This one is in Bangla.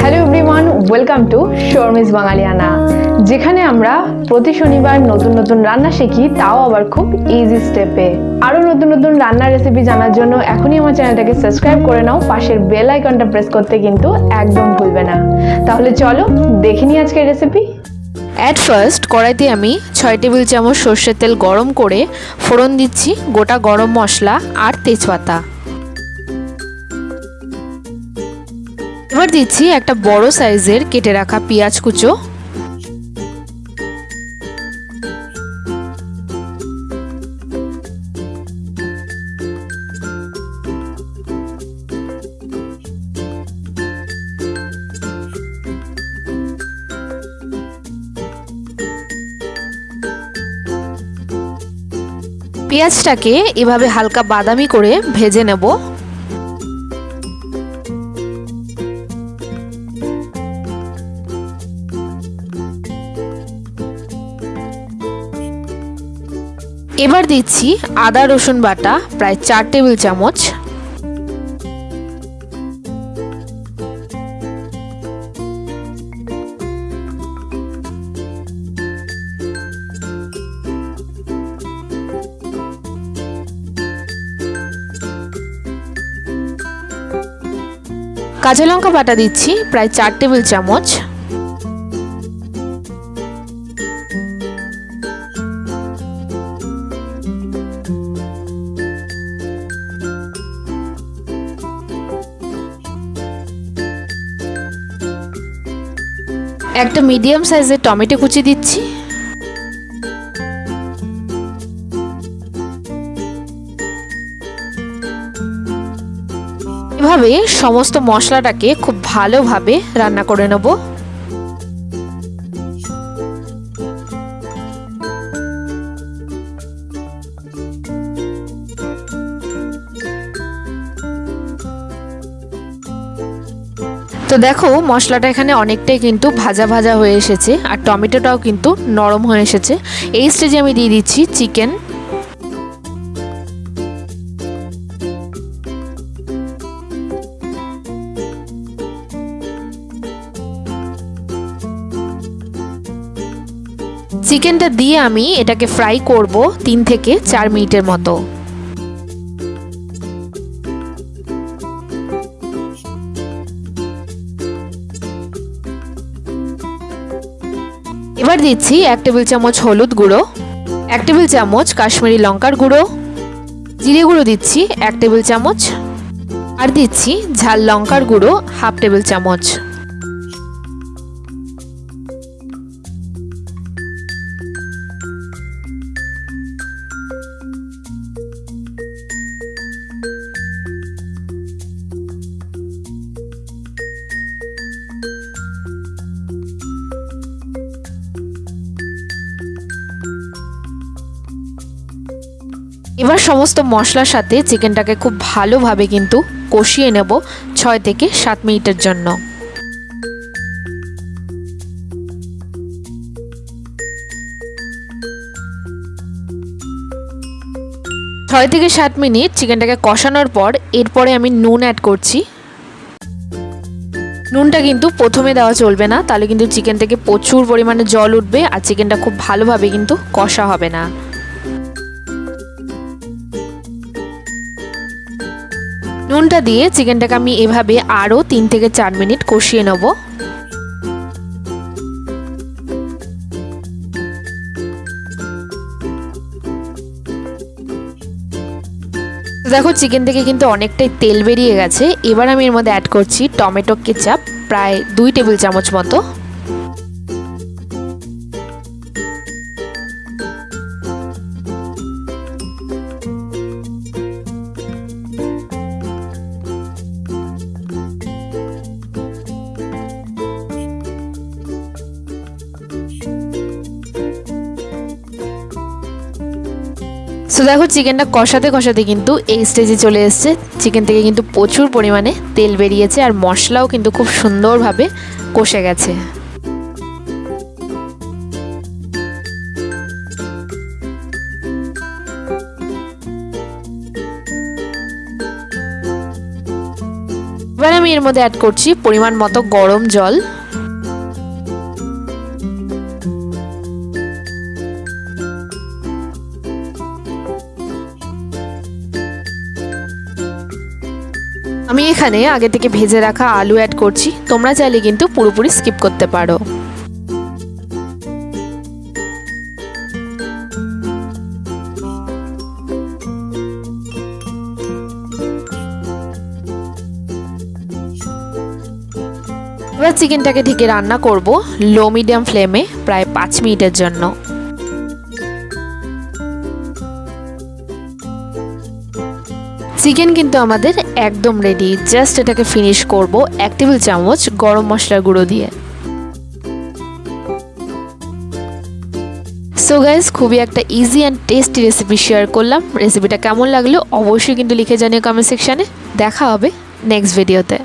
Hello everyone welcome to Sharmi's Bangaliana যেখানে আমরা প্রতি শনিবার নতুন নতুন রান্না শিখি, তাও আবার খুব ইজি স্টেপে আরও নতুন নতুন রান্নার রেসিপি জানার জন্য এখনই আমার চ্যানেলটাকে সাবস্ক্রাইব করে নাও, পাশের বেল আইকনটা প্রেস করতে কিন্তু একদম ভুলবে না। তাহলে চলো দেখে নিই আজকের রেসিপি অ্যাট ফার্স্ট কড়াইতে আমি ছয় টেবিল চামচ সর্ষের তেল গরম করে ফোড়ন দিচ্ছি, গোটা গরম মশলা আর তেজপাতা। এবার দিচ্ছি একটা বড় সাইজের কেটে রাখা পেঁয়াজ কুচো। পেঁয়াজটাকে এভাবে হালকা বাদামি করে ভেজে নেব। এবার দিচ্ছি আদা, রসুন বাটা, প্রায় চার টেবিল চামচ। কাঁচা লঙ্কা বাটা দিচ্ছি প্রায় চার টেবিল চামচ। একটা মিডিয়াম সাইজের টমেটো কুচি দিচ্ছি। এভাবে সমস্ত মশলাটাকে খুব ভালোভাবে রান্না করে নেব। দেখো, মশলাটা এখানে অনেকটাই কিন্তু ভাজা ভাজা হয়ে এসেছে, আর টমেটোটাও কিন্তু নরম হয়ে এসেছে। এই স্টেজে আমি দিয়ে দিচ্ছি চিকেন চিকেনটা দিয়ে আমি এটাকে ফ্রাই করব তিন থেকে চার মিনিটের মতো। এবার দিচ্ছি এক টেবিল চামচ হলুদ গুঁড়ো, এক টেবিল চামচ কাশ্মীরি লঙ্কার গুঁড়ো, জিরে গুঁড়ো দিচ্ছি এক টেবিল চামচ, আর দিচ্ছি ঝাল লঙ্কার গুঁড়ো হাফ টেবিল চামচ। এবার সমস্ত মশলার সাথে চিকেনটাকে খুব ভালোভাবে কিন্তু কষিয়ে নেব ছয় থেকে সাত মিনিটের জন্য। ছয় থেকে সাত মিনিট চিকেনটাকে কষানোর পর এরপরে আমি নুন অ্যাড করছি। নুনটা কিন্তু প্রথমে দেওয়া চলবে না, তাহলে কিন্তু চিকেন থেকে প্রচুর পরিমাণে জল উঠবে আর চিকেনটা খুব ভালোভাবে কিন্তু কষা হবে না। নুনটা দিয়ে চিকেনটাকে আমি এভাবে আরও তিন থেকে চার মিনিট কষিয়ে নেব। দেখো চিকেন থেকে কিন্তু অনেকটাই তেল বেরিয়ে গেছে। এবার আমি এর মধ্যে অ্যাড করছি টমেটো কেচাপ, প্রায় দুই টেবিল চামচ মতো। সো দেখো চিকেনটা কষাতে কষাতে কিন্তু এই স্টেজে চলে এসছে। চিকেন থেকে কিন্তু প্রচুর পরিমাণে তেল বেরিয়েছে আর মশলাও কিন্তু খুব সুন্দরভাবে কষে গেছে। এবার আমি এর মধ্যে অ্যাড করছি পরিমাণ মতো গরম জল। আমি এখানে আগে থেকে ভেজে রাখা আলু অ্যাড করছি। তোমরা চাইলে কিন্তু পুরোপুরি স্কিপ করতে পারো। এবার চিকেনটাকে ঢেকে রান্না করব লো মিডিয়াম ফ্লেমে প্রায় পাঁচ মিনিটের জন্য। চিকেন কিন্তু আমাদের একদম রেডি জাস্ট এটাকে ফিনিশ করব এক টেবিল চামচ গরম মশলার গুঁড়ো দিয়ে। সো গাইজ খুবই একটা easy and tasty recipe share করলাম। রেসিপিটা কেমন লাগল অবশ্যই কিন্তু লিখে জানিও কমেন্ট সেকশানে দেখা হবে নেক্সট ভিডিওতে